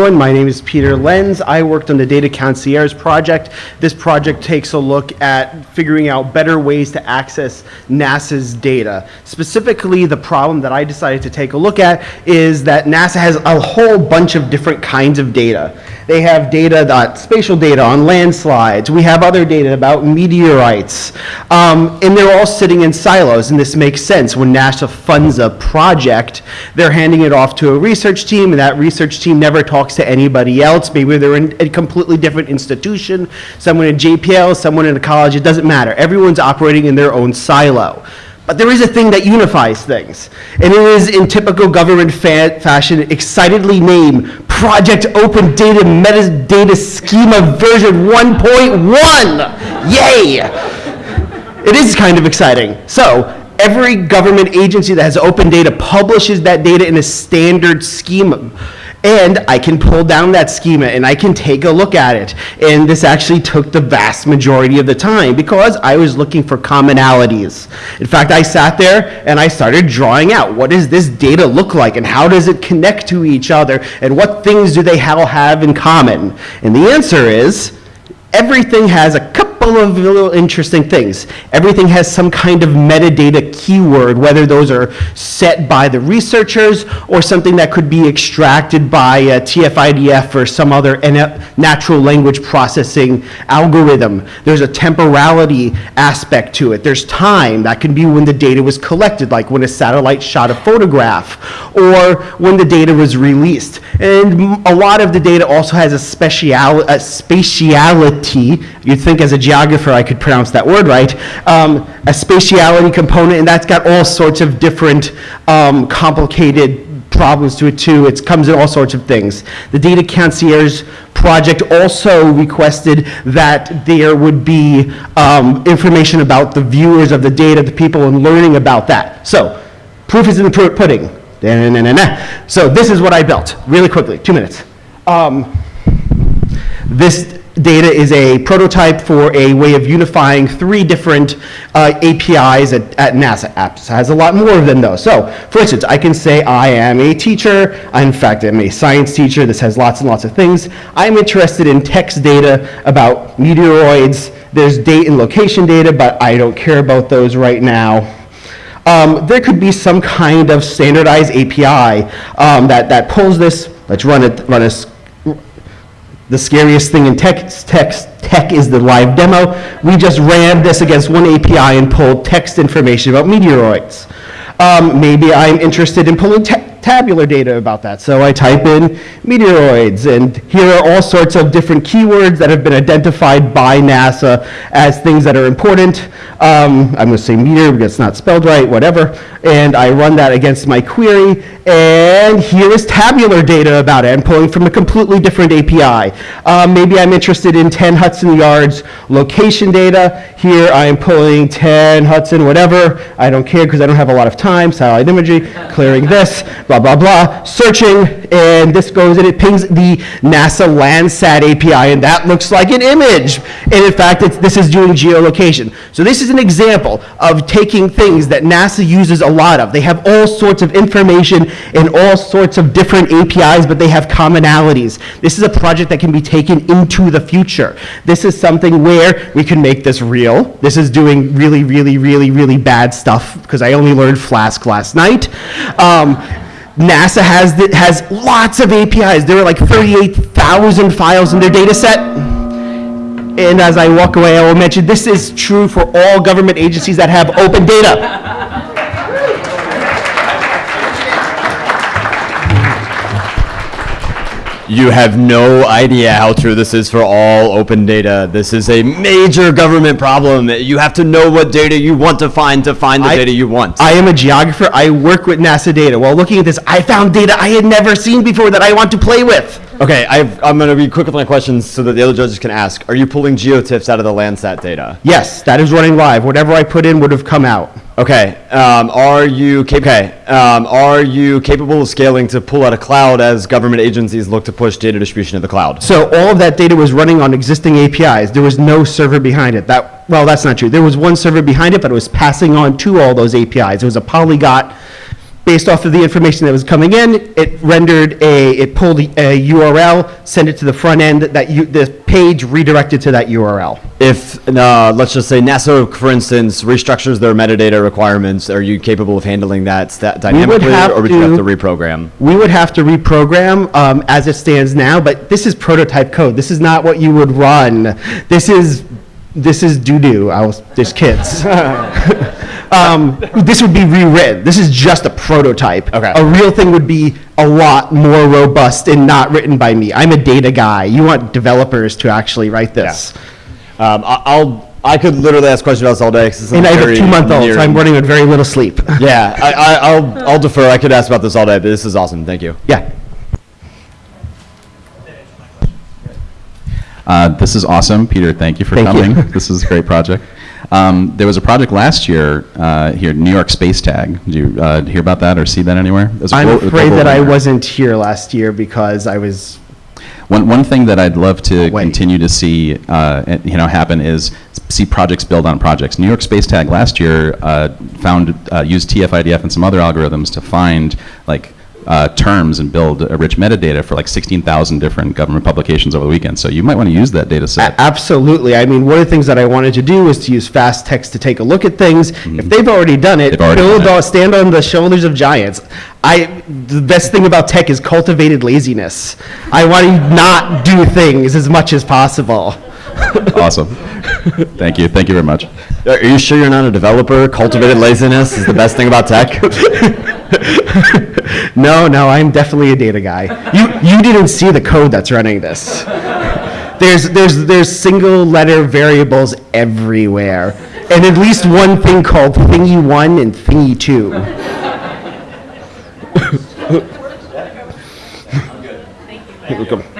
everyone. My name is Peter Lenz. I worked on the Data Concierge project. This project takes a look at figuring out better ways to access NASA's data. Specifically, the problem that I decided to take a look at is that NASA has a whole bunch of different kinds of data. They have data, that spatial data on landslides. We have other data about meteorites. Um, and they're all sitting in silos, and this makes sense. When NASA funds a project, they're handing it off to a research team, and that research team never talks to anybody else. Maybe they're in a completely different institution, someone in JPL, someone in a college, it doesn't matter. Everyone's operating in their own silo. But there is a thing that unifies things, and it is in typical government fa fashion excitedly named Project Open Data Metadata Schema version 1.1. Yay! It is kind of exciting. So, every government agency that has open data publishes that data in a standard schema. And I can pull down that schema and I can take a look at it. And this actually took the vast majority of the time because I was looking for commonalities. In fact, I sat there and I started drawing out what does this data look like and how does it connect to each other and what things do they all have in common? And the answer is everything has a couple of little interesting things. Everything has some kind of metadata keyword, whether those are set by the researchers or something that could be extracted by TF-IDF or some other natural language processing algorithm. There's a temporality aspect to it. There's time. That can be when the data was collected, like when a satellite shot a photograph or when the data was released. And a lot of the data also has a, special, a spatiality. You'd think as a geographer I could pronounce that word right, um, a spatiality component, and that's got all sorts of different um, complicated problems to it too. It comes in all sorts of things. The Data Concierge project also requested that there would be um, information about the viewers of the data, the people, and learning about that. So, proof is in the pudding. So this is what I built, really quickly, two minutes. Um, this data is a prototype for a way of unifying three different uh, APIs at, at, NASA. Apps has a lot more than those. So, for instance, I can say I am a teacher. I, in fact, I'm a science teacher. This has lots and lots of things. I'm interested in text data about meteoroids. There's date and location data, but I don't care about those right now. Um, there could be some kind of standardized API um, that, that pulls this. Let's run it, run a the scariest thing in tech, text, tech is the live demo. We just ran this against one API and pulled text information about meteoroids. Um, maybe I'm interested in pulling tabular data about that. So I type in meteoroids, and here are all sorts of different keywords that have been identified by NASA as things that are important. Um, I'm going to say meteor because it's not spelled right, whatever. And I run that against my query, and here is tabular data about it. I'm pulling from a completely different API. Um, maybe I'm interested in 10 Hudson Yards location data. Here I am pulling 10 Hudson, whatever. I don't care because I don't have a lot of time. Satellite imagery, clearing this blah, blah, blah, searching, and this goes and it pings the NASA Landsat API, and that looks like an image. And in fact, this is doing geolocation. So this is an example of taking things that NASA uses a lot of. They have all sorts of information and all sorts of different APIs, but they have commonalities. This is a project that can be taken into the future. This is something where we can make this real. This is doing really, really, really, really bad stuff because I only learned Flask last night. Um, NASA has, has lots of APIs. There are like 38,000 files in their data set. And as I walk away, I will mention this is true for all government agencies that have open data. You have no idea how true this is for all open data. This is a major government problem. You have to know what data you want to find to find the I, data you want. I am a geographer. I work with NASA data. While looking at this, I found data I had never seen before that I want to play with. Okay, i am going to be quick with my questions so that the other judges can ask. Are you pulling geotiffs out of the Landsat data? Yes, that is running live. Whatever I put in would have come out. Okay. Um, are you okay? Um, are you capable of scaling to pull out a cloud as government agencies look to push data distribution to the cloud? So all of that data was running on existing APIs. There was no server behind it. That well, that's not true. There was one server behind it, but it was passing on to all those APIs. It was a polyglot based off of the information that was coming in, it rendered a, it pulled a URL, sent it to the front end, that you, the page redirected to that URL. If, uh, let's just say NASA, for instance, restructures their metadata requirements, are you capable of handling that sta- dynamically, have or would you have to- to reprogram? We would have to reprogram um, as it stands now, but this is prototype code. This is not what you would run. This is, this is doo-doo. I was, there's kids. Um, This would be rewritten. This is just a prototype. Okay. A real thing would be a lot more robust and not written by me. I'm a data guy. You want developers to actually write this. Um, I- I'll, I could literally ask questions about this all day. And I have a two-month-old, so I'm running with very little sleep. Yeah, I, I, I'll, I'll defer. I could ask about this all day, but this is awesome. Thank you. Yeah. Uh, This is awesome. Peter, thank you for Thank you. coming. This is a great project. Um, There was a project last year uh, here, New York Space Tag. Did you uh, hear about that or see that anywhere? It was a I'm afraid that I wasn't here last year because I was One, one thing that I'd love to Wait. continue to see, uh, you know, happen is see projects build on projects. New York Space Tag last year uh, found uh, used TF-IDF and some other algorithms to find like uh, terms and build a rich metadata for like 16,000 different government publications over the weekend. So you might want to use that data set. A- Absolutely. I mean, one of the things that I wanted to do was to use fast text to take a look at things. If they've already done it, already build done it. on- stand on the shoulders of giants. I the best thing about tech is cultivated laziness. I want to not do things as much as possible. awesome. Thank you. Thank you very much. Are you sure you're not a developer? Cultivated laziness is the best thing about tech. No, no, I'm definitely a data guy. You you didn't see the code that's running this. There's there's there's single letter variables everywhere, and at least one thing called thingy one and thingy two. You're welcome.